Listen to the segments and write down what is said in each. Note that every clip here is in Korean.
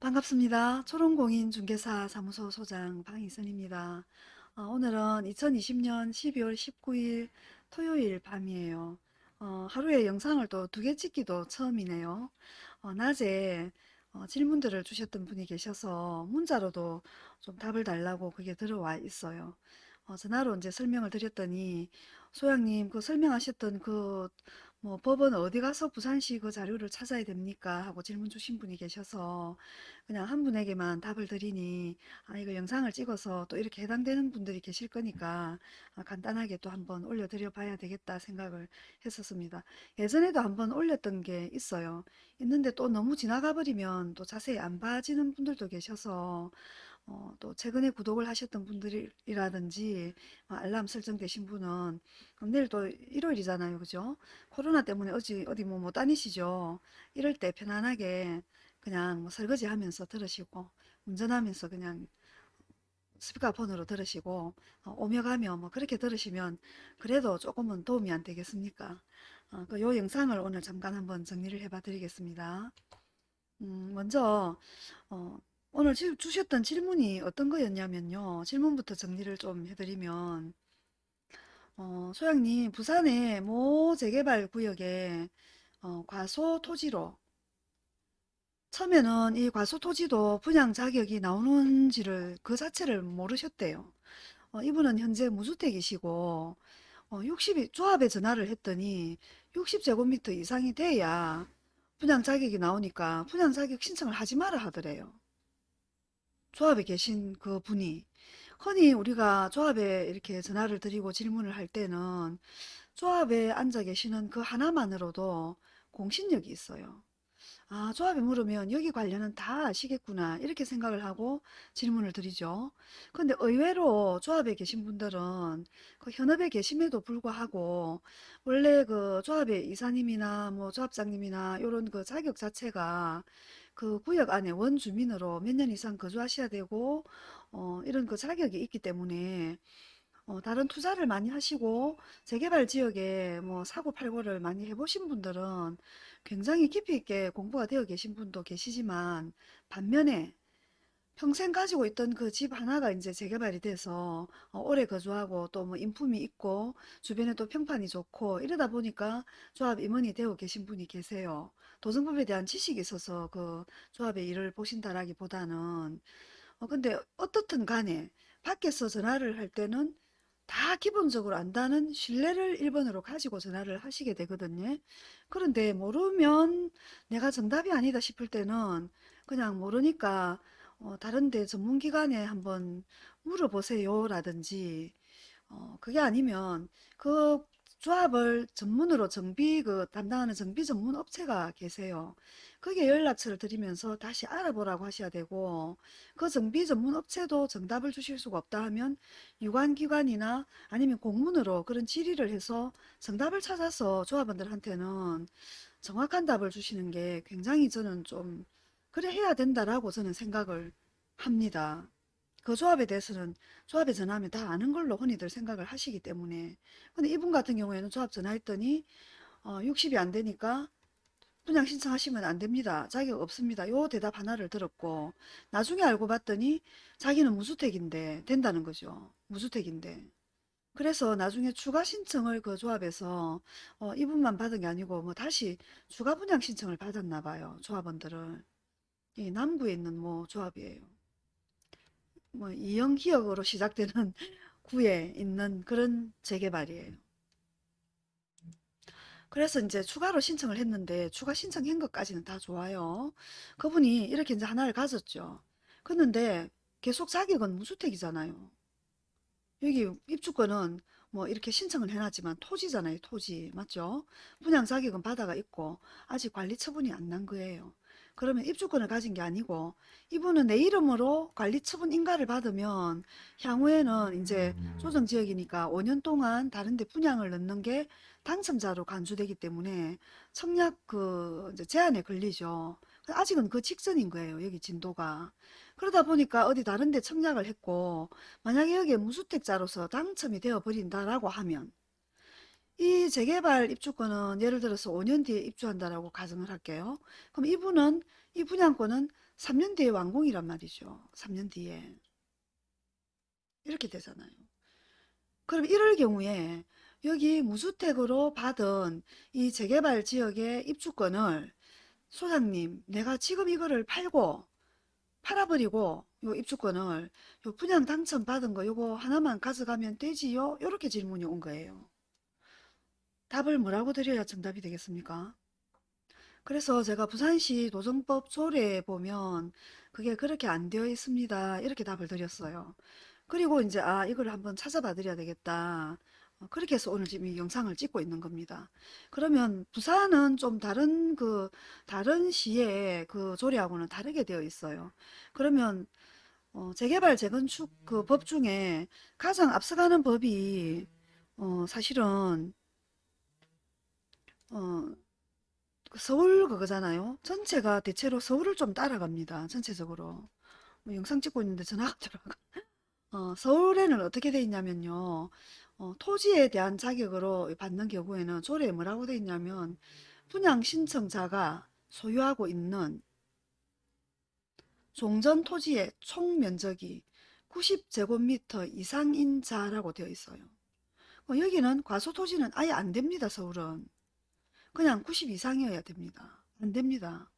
반갑습니다. 초롱공인 중개사 사무소 소장 방희선입니다. 어, 오늘은 2020년 12월 19일 토요일 밤이에요. 어, 하루에 영상을 또 두 개 찍기도 처음이네요. 어, 낮에 어, 질문들을 주셨던 분이 계셔서 문자로도 좀 답을 달라고 그게 들어와 있어요. 어, 전화로 이제 설명을 드렸더니 소장님 그 설명하셨던 그 뭐 법원 어디 가서 부산시 그 자료를 찾아야 됩니까? 하고 질문 주신 분이 계셔서 그냥 한 분에게만 답을 드리니 아 이거 영상을 찍어서 또 이렇게 해당되는 분들이 계실 거니까 아, 간단하게 또 한번 올려드려 봐야 되겠다 생각을 했었습니다. 예전에도 한번 올렸던 게 있어요. 있는데 또 너무 지나가 버리면 또 자세히 안 봐지는 분들도 계셔서 어, 또 최근에 구독을 하셨던 분들이라든지 어, 알람 설정되신 분은 내일 또 일요일이잖아요. 그죠? 코로나 때문에 어디, 어디 뭐 못 다니시죠? 이럴 때 편안하게 그냥 뭐 설거지 하면서 들으시고 운전하면서 그냥 스피커폰으로 들으시고 어, 오며 가며 뭐 그렇게 들으시면 그래도 조금은 도움이 안 되겠습니까? 어, 그 요 영상을 오늘 잠깐 한번 정리를 해 봐 드리겠습니다. 음, 먼저 어, 오늘 지- 주셨던 질문이 어떤 거였냐면요. 질문부터 정리를 좀 해드리면 어, 소장님 부산의 모 재개발 구역에 어, 과소 토지로 처음에는 이 과소 토지도 분양 자격이 나오는지를 그 자체를 모르셨대요. 어, 이분은 현재 무주택이시고 어, 60이 조합에 전화를 했더니 60제곱미터 이상이 돼야 분양 자격이 나오니까 분양 자격 신청을 하지 마라 하더래요. 조합에 계신 그 분이 흔히 우리가 조합에 이렇게 전화를 드리고 질문을 할 때는 조합에 앉아 계시는 그 하나만으로도 공신력이 있어요. 아, 조합에 물으면 여기 관련은 다 아시겠구나 이렇게 생각을 하고 질문을 드리죠. 근데 의외로 조합에 계신 분들은 그 현업에 계심에도 불구하고 원래 그 조합의 이사님이나 뭐 조합장님이나 이런 그 자격 자체가 그 구역 안에 원주민으로 몇 년 이상 거주하셔야 되고 어, 이런 그 자격이 있기 때문에 어, 다른 투자를 많이 하시고 재개발 지역에 뭐 사고 팔고를 많이 해보신 분들은 굉장히 깊이 있게 공부가 되어 계신 분도 계시지만 반면에 평생 가지고 있던 그 집 하나가 이제 재개발이 돼서 어, 오래 거주하고 또 뭐 인품이 있고 주변에 또 평판이 좋고 이러다 보니까 조합 임원이 되어 계신 분이 계세요. 도정법에 대한 지식이 있어서 그 조합의 일을 보신다라기보다는 어, 근데 어떻든 간에 밖에서 전화를 할 때는 다 기본적으로 안다는 신뢰를 1번으로 가지고 전화를 하시게 되거든요. 그런데 모르면 내가 정답이 아니다 싶을 때는 그냥 모르니까 어, 다른데 전문기관에 한번 물어보세요 라든지 어, 그게 아니면 그 조합을 전문으로 정비 그 담당하는 정비 전문 업체가 계세요. 그게 연락처를 드리면서 다시 알아보라고 하셔야 되고 그 정비 전문 업체도 정답을 주실 수가 없다 하면 유관기관이나 아니면 공문으로 그런 질의를 해서 정답을 찾아서 조합원들한테는 정확한 답을 주시는 게 굉장히 저는 좀 그래 해야 된다라고 저는 생각을 합니다. 그 조합에 대해서는 조합에 전화하면 다 아는 걸로 흔히들 생각을 하시기 때문에 근데 이분 같은 경우에는 조합 전화했더니 어, 60이 안 되니까 분양 신청하시면 안 됩니다. 자격 없습니다. 요 대답 하나를 들었고 나중에 알고 봤더니 자기는 무주택인데 된다는 거죠. 무주택인데. 그래서 나중에 추가 신청을 그 조합에서 어, 이분만 받은 게 아니고 뭐 다시 추가 분양 신청을 받았나 봐요. 조합원들을. 이 남구에 있는 뭐 조합이에요. 뭐 이영기역으로 시작되는 구에 있는 그런 재개발이에요. 그래서 이제 추가로 신청을 했는데 추가 신청한 것까지는 다 좋아요. 그분이 이렇게 이제 하나를 가졌죠. 그런데 계속 자격은 무주택이잖아요. 여기 입주권은 뭐 이렇게 신청을 해놨지만 토지잖아요. 토지. 맞죠? 분양 자격은 바다가 있고 아직 관리 처분이 안 난 거예요. 그러면 입주권을 가진 게 아니고 이분은 내 이름으로 관리 처분 인가를 받으면 향후에는 이제 조정 지역이니까 5년 동안 다른 데 분양을 넣는 게 당첨자로 간주되기 때문에 청약 그 제한에 걸리죠. 아직은 그 직전인 거예요. 여기 진도가. 그러다 보니까 어디 다른 데 청약을 했고 만약에 여기에 무주택자로서 당첨이 되어 버린다라고 하면 이 재개발 입주권은 예를 들어서 5년 뒤에 입주한다라고 가정을 할게요. 그럼 이분은 이 분양권은 3년 뒤에 완공이란 말이죠. 3년 뒤에. 이렇게 되잖아요. 그럼 이럴 경우에 여기 무주택으로 받은 이 재개발 지역의 입주권을 소장님 내가 지금 이거를 팔고 팔아버리고 요 입주권을 요 분양 당첨 받은 거 요거 하나만 가져가면 되지요? 요렇게 질문이 온 거예요. 답을 뭐라고 드려야 정답이 되겠습니까? 그래서 제가 부산시 도정법 조례에 보면 그게 그렇게 안 되어 있습니다. 이렇게 답을 드렸어요. 그리고 이제 아 이걸 한번 찾아봐 드려야 되겠다. 어, 그렇게 해서 오늘 지금 이 영상을 찍고 있는 겁니다. 그러면 부산은 좀 다른 그 다른 시의 그 조례하고는 다르게 되어 있어요. 그러면 어, 재개발 재건축 그 법 중에 가장 앞서가는 법이 어, 사실은 어, 그 서울 그거잖아요. 전체가 대체로 서울을 좀 따라갑니다. 전체적으로. 뭐 영상 찍고 있는데 전화가 들어가. 어, 서울에는 어떻게 돼 있냐면요. 어, 토지에 대한 자격으로 받는 경우에는 조례에 뭐라고 돼 있냐면 분양 신청자가 소유하고 있는 종전 토지의 총 면적이 90제곱미터 이상인 자라고 되어 있어요. 어, 여기는 과소 토지는 아예 안 됩니다. 서울은. 그냥 90 이상이어야 됩니다. 안 됩니다.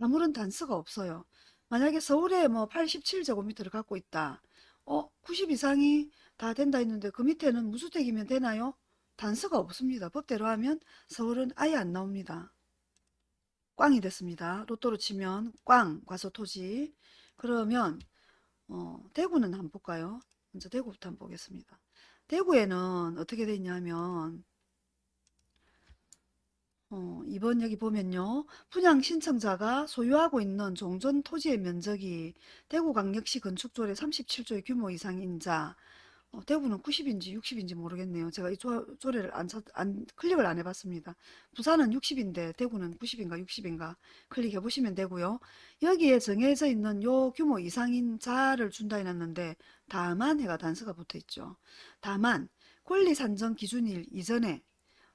아무런 단서가 없어요. 만약에 서울에 뭐 87제곱미터를 갖고 있다. 어, 90 이상이 다 된다 했는데 그 밑에는 무주택이면 되나요? 단서가 없습니다. 법대로 하면 서울은 아예 안 나옵니다. 꽝이 됐습니다. 로또로 치면 꽝, 과소토지. 그러면 어, 대구는 한번 볼까요? 먼저 대구부터 한번 보겠습니다. 대구에는 어떻게 돼 있냐면 어, 이번 여기 보면요. 분양 신청자가 소유하고 있는 종전 토지의 면적이 대구광역시 건축조례 37조의 규모 이상인 자, 어, 대구는 90인지 60인지 모르겠네요. 제가 이 조, 조례를 안, 찾- 안 클릭을 안 해봤습니다. 부산은 60인데 대구는 90인가 60인가 클릭해 보시면 되고요. 여기에 정해져 있는 요 규모 이상인 자를 준다 해놨는데 다만 해가 단서가 붙어 있죠. 다만 권리 산정 기준일 이전에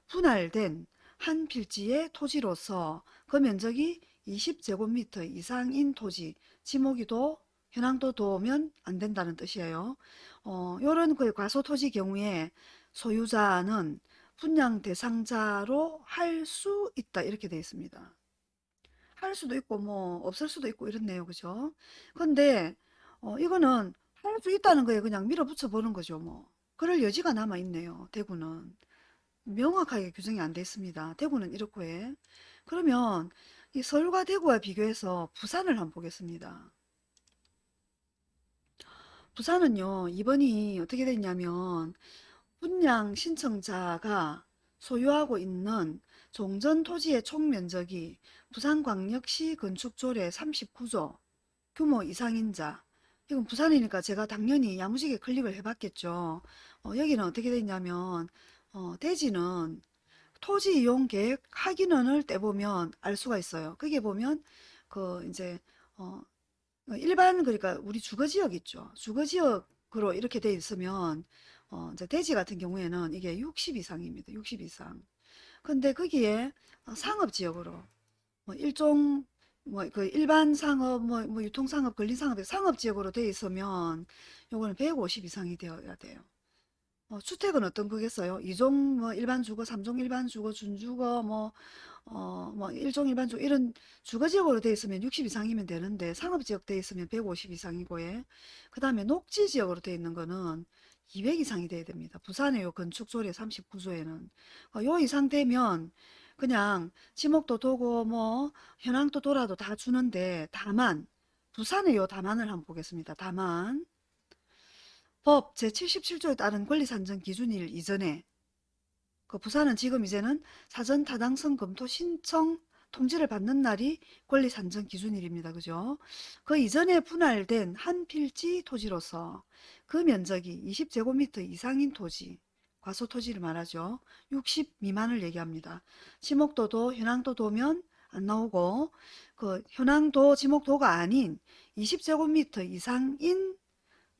분할된 한 필지의 토지로서 그 면적이 20제곱미터 이상인 토지, 지목이도 현황도 도면 안 된다는 뜻이에요. 어, 요런 그 과소 토지 경우에 소유자는 분양 대상자로 할 수 있다 이렇게 되어 있습니다. 할 수도 있고 뭐 없을 수도 있고 이렇네요. 그죠? 근데 어, 이거는 할 수 있다는 거에 그냥 밀어붙여 보는 거죠. 뭐. 그럴 여지가 남아 있네요. 대구는. 명확하게 규정이 안 돼 있습니다. 대구는 이렇고 해. 그러면 이 서울과 대구와 비교해서 부산을 한번 보겠습니다. 부산은요, 이번이 어떻게 됐냐면 분양 신청자가 소유하고 있는 종전 토지의 총 면적이 부산광역시 건축조례 39조 규모 이상인 자 이건 부산이니까 제가 당연히 야무지게 클릭을 해봤겠죠. 어, 여기는 어떻게 됐냐면 어, 대지는 토지 이용 계획 하기는을 떼보면 알 수가 있어요. 거기에 보면 그 이제 어, 일반 그러니까 우리 주거 지역 있죠. 주거 지역으로 이렇게 돼 있으면 어, 이제 대지 같은 경우에는 이게 60 이상입니다. 60 이상. 근데 거기에 어, 상업 지역으로 뭐 일종 뭐 그 일반 상업 뭐, 뭐 유통 상업 근린 상업 상업 지역으로 돼 있으면 요거는 150 이상이 되어야 돼요. 어, 주택은 어떤 거겠어요? 2종 뭐 일반 주거, 3종 일반 주거, 준주거 뭐 어, 뭐 1종 일반 주거 이런 주거 지역으로 돼 있으면 60 이상이면 되는데 상업 지역 돼 있으면 150 이상이고 예. 그다음에 녹지 지역으로 돼 있는 거는 200 이상이 돼야 됩니다. 부산의 요 건축 조례 39조에는 어, 요 이상 되면 그냥 지목도 도고 뭐 현황도 돌아도 다 주는데 다만 부산의 요 다만을 한번 보겠습니다. 다만 법 제77조에 따른 권리산정 기준일 이전에 그 부산은 지금 이제는 사전 타당성 검토 신청 통지를 받는 날이 권리산정 기준일입니다. 그죠? 그 이전에 분할된 한 필지 토지로서 그 면적이 20제곱미터 이상인 토지, 과소 토지를 말하죠. 60 미만을 얘기합니다. 지목도도 현황도 도면 안 나오고 그 현황도 지목도가 아닌 20제곱미터 이상인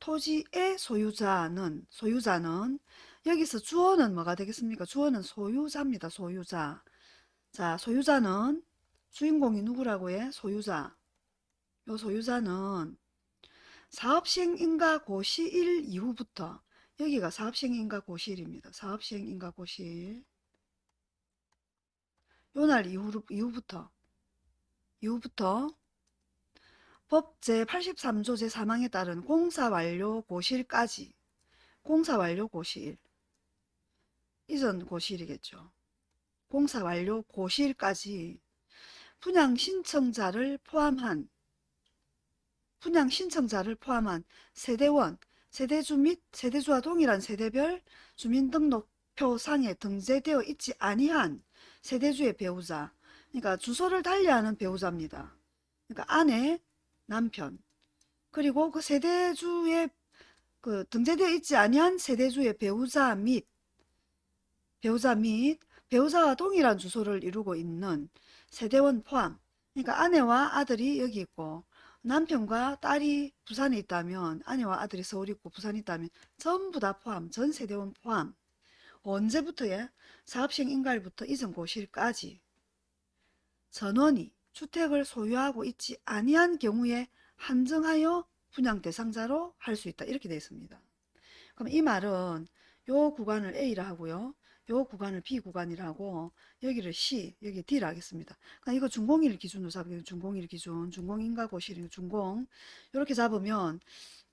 토지의 소유자는 소유자는 여기서 주어는 뭐가 되겠습니까? 주어는 소유자입니다. 소유자. 자, 소유자는 주인공이 누구라고 해? 소유자. 요 소유자는 사업시행인가 고시일 이후부터 여기가 사업시행인가 고시일입니다. 사업시행인가 고시일 요 날 이후, 이후부터 이후부터 법 제83조 제3항에 따른 공사 완료 고시일까지 공사 완료 고시일 이전 고시일이겠죠. 공사 완료 고시일까지 분양 신청자를 포함한 분양 신청자를 포함한 세대원, 세대주 및 세대주와 동일한 세대별 주민등록표상에 등재되어 있지 아니한 세대주의 배우자 그러니까 주소를 달리하는 배우자입니다. 그러니까 아내, 남편 그리고 그 세대주의 그 등재되어 있지 아니한 세대주의 배우자 및 배우자 및 배우자와 동일한 주소를 이루고 있는 세대원 포함 그러니까 아내와 아들이 여기 있고 남편과 딸이 부산에 있다면 아내와 아들이 서울에 있고 부산에 있다면 전부 다 포함 전 세대원 포함 언제부터예? 사업시행 인가일부터 이전 고시일까지 전원이 주택을 소유하고 있지 아니한 경우에 한정하여 분양 대상자로 할 수 있다 이렇게 되어 있습니다. 그럼 이 말은 요 구간을 A라 하고요. 요 구간을 B 구간이라 고 여기를 C, 여기 D라 하겠습니다. 그러니까 이거 준공일 기준으로 잡으면 준공일 기준, 준공인가고시일 준공 이렇게 잡으면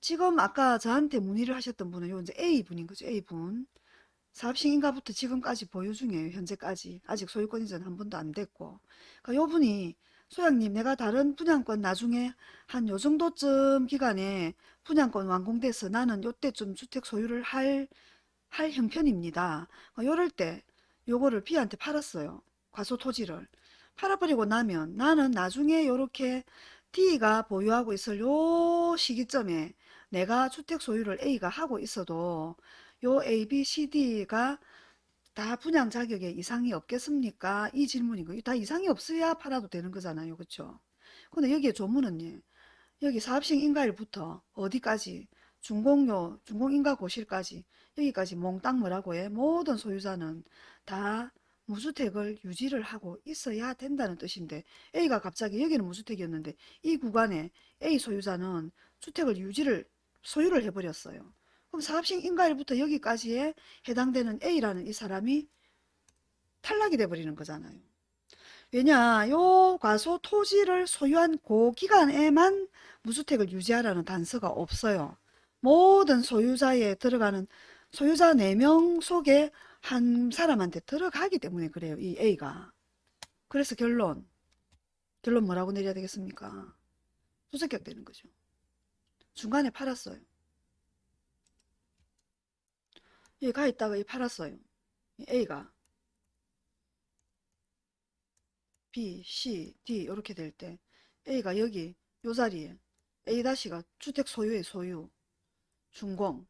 지금 아까 저한테 문의를 하셨던 분은 요 이제 A분인 거죠. A분. 사업시행인가부터 지금까지 보유 중이에요. 현재까지. 아직 소유권 이전 한 번도 안 됐고. 그러니까 요 분이 소장님 내가 다른 분양권 나중에 한 요 정도쯤 기간에 분양권 완공돼서 나는 요때쯤 주택 소유를 할, 할 형편입니다. 그러니까 요럴 때 요거를 B한테 팔았어요. 과소 토지를. 팔아버리고 나면 나는 나중에 요렇게 D가 보유하고 있을 요 시기점에 내가 주택 소유를 A가 하고 있어도 요 A, B, C, D가 다 분양 자격에 이상이 없겠습니까? 이 질문이고 다 이상이 없어야 팔아도 되는 거잖아요. 그렇죠? 근데 여기에 조문은 예, 여기 사업식 인가일부터 어디까지 준공료, 준공인가 고실까지 여기까지 몽땅 뭐라고 해? 모든 소유자는 다 무주택을 유지를 하고 있어야 된다는 뜻인데 A가 갑자기 여기는 무주택이었는데 이 구간에 A 소유자는 주택을 유지를 소유를 해버렸어요. 그럼 사업식 인가일부터 여기까지에 해당되는 A라는 이 사람이 탈락이 돼버리는 거잖아요. 왜냐 요 과소 토지를 소유한 그 기간에만 무주택을 유지하라는 단서가 없어요. 모든 소유자에 들어가는 소유자 4명 속에 한 사람한테 들어가기 때문에 그래요. 이 A가. 그래서 결론. 결론 뭐라고 내려야 되겠습니까? 수색격 되는 거죠. 중간에 팔았어요. 여기 가 있다가 이 팔았어요. A가. B, C, D 이렇게 될 때 A가 여기 요 자리에 A-가 주택 소유의 소유, 준공,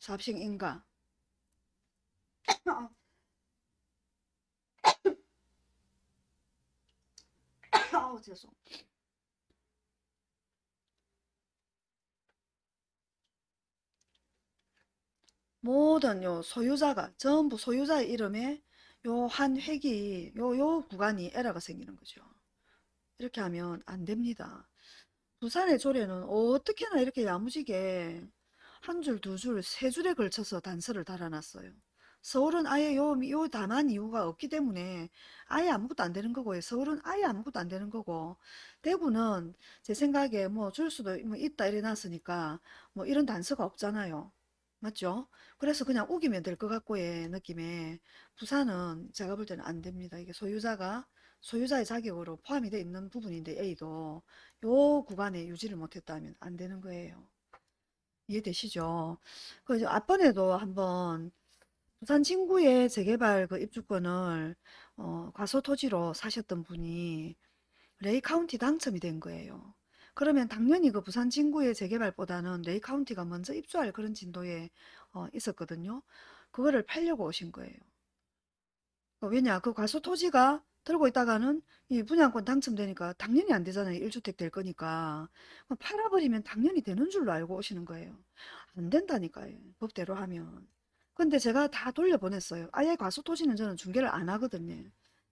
사업식 인가. 아우 죄송 모든 요 소유자가 전부 소유자의 이름에 요 한 획이 요 요 구간이 에러가 생기는 거죠. 이렇게 하면 안 됩니다. 부산의 조례는 어떻게나 이렇게 야무지게 한 줄, 두 줄, 세 줄에 걸쳐서 단서를 달아놨어요. 서울은 아예 요, 요 다만 이유가 없기 때문에 아예 아무것도 안 되는 거고요. 서울은 아예 아무것도 안 되는 거고 대구는 제 생각에 뭐 줄 수도 뭐 있다 이래 놨으니까 뭐 이런 단서가 없잖아요. 맞죠? 그래서 그냥 우기면 될 것 같고의 느낌에 부산은 제가 볼 때는 안 됩니다. 이게 소유자가 소유자의 자격으로 포함이 되어 있는 부분인데 A도 요 구간에 유지를 못했다면 안 되는 거예요. 이해되시죠? 그 앞번에도 한번 부산 진구의 재개발 그 입주권을 어, 과소토지로 사셨던 분이 레이 카운티 당첨이 된 거예요. 그러면 당연히 그 부산 진구의 재개발보다는 레이 카운티가 먼저 입주할 그런 진도에 어, 있었거든요. 그거를 팔려고 오신 거예요. 어, 왜냐 그 과소 토지가 들고 있다가는 이 분양권 당첨되니까 당연히 안 되잖아요. 1주택 될 거니까. 팔아버리면 당연히 되는 줄로 알고 오시는 거예요. 안 된다니까요. 법대로 하면. 근데 제가 다 돌려보냈어요. 아예 과수 토지는 저는 중개를 안 하거든요.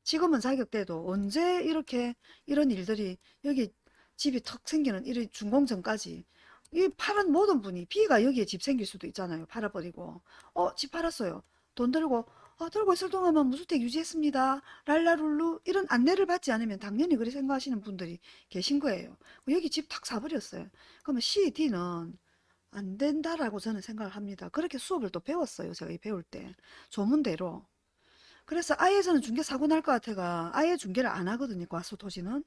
지금은 자격돼도 언제 이렇게 이런 일들이 여기 집이 턱 생기는 이런 준공전까지 이 파는 모든 분이 비가 여기에 집 생길 수도 있잖아요. 팔아버리고 어 집 팔았어요. 돈 들고 아, 들고 있을 동안만 무주택 유지했습니다. 랄라룰루 이런 안내를 받지 않으면 당연히 그렇게 생각하시는 분들이 계신 거예요. 여기 집 탁 사버렸어요. 그러면 CD는 안 된다라고 저는 생각을 합니다. 그렇게 수업을 또 배웠어요. 제가 이 배울 때. 조문대로. 그래서 아예 저는 중개 사고 날 것 같아가 아예 중개를 안 하거든요. 과수 토지는.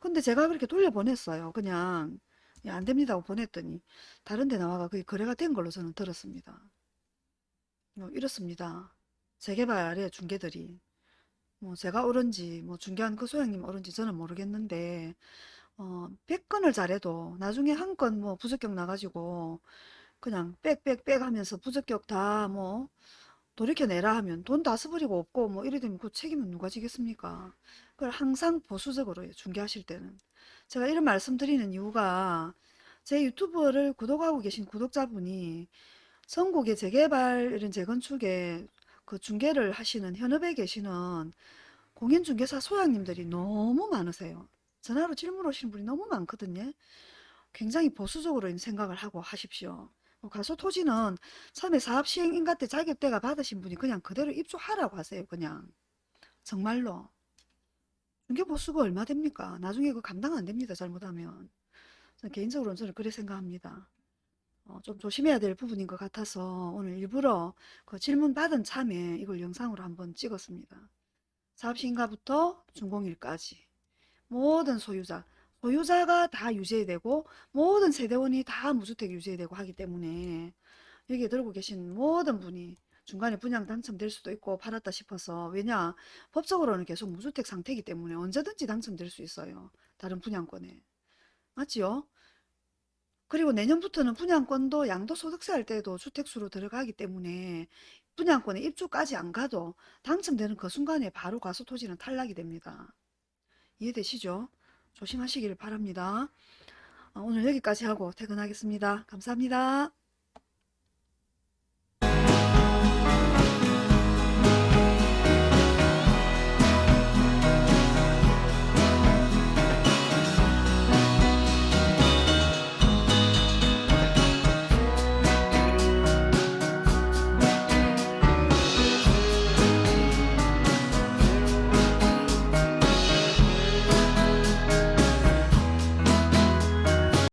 근데 제가 그렇게 돌려보냈어요. 그냥 야, 안 됩니다고 보냈더니 다른 데 나와가 그게 거래가 된 걸로 저는 들었습니다. 뭐 이렇습니다. 재개발의 중개들이. 뭐 제가 옳은지 뭐 중개한 그 소장님 옳은지 저는 모르겠는데 어, 100건을 잘해도 나중에 한 건 뭐 부적격 나가지고 그냥 빽빽빽 하면서 부적격 다뭐 돌이켜내라 하면 돈다 써버리고 없고 뭐 이래 되면 그 책임은 누가 지겠습니까? 그걸 항상 보수적으로 중개하실 때는. 제가 이런 말씀 드리는 이유가 제 유튜브를 구독하고 계신 구독자분이 전국의 재개발 이런 재건축에 그 중개를 하시는 현업에 계시는 공인중개사 소장님들이 너무 많으세요. 전화로 질문 오시는 분이 너무 많거든요. 굉장히 보수적으로 생각을 하고 하십시오. 어, 가소 토지는 처음에 사업 시행 인가 때 자격대가 받으신 분이 그냥 그대로 입주하라고 하세요. 그냥 정말로 중개 보수가 얼마 됩니까? 나중에 그 감당 안 됩니다. 잘못하면 개인적으로는 저는 그렇게 생각합니다. 어, 좀 조심해야 될 부분인 것 같아서 오늘 일부러 그 질문 받은 참에 이걸 영상으로 한번 찍었습니다. 사업 시행가부터 준공일까지 모든 소유자 소유자가 다 유죄되고 모든 세대원이 다 무주택 유죄되고 하기 때문에 여기에 들고 계신 모든 분이 중간에 분양 당첨될 수도 있고 팔았다 싶어서 왜냐 법적으로는 계속 무주택 상태이기 때문에 언제든지 당첨될 수 있어요. 다른 분양권에. 맞지요? 그리고 내년부터는 분양권도 양도소득세 할 때도 주택수로 들어가기 때문에 분양권에 입주까지 안 가도 당첨되는 그 순간에 바로 과수토지는 탈락이 됩니다. 이해되시죠? 조심하시길 바랍니다. 어, 오늘 여기까지 하고 퇴근하겠습니다. 감사합니다.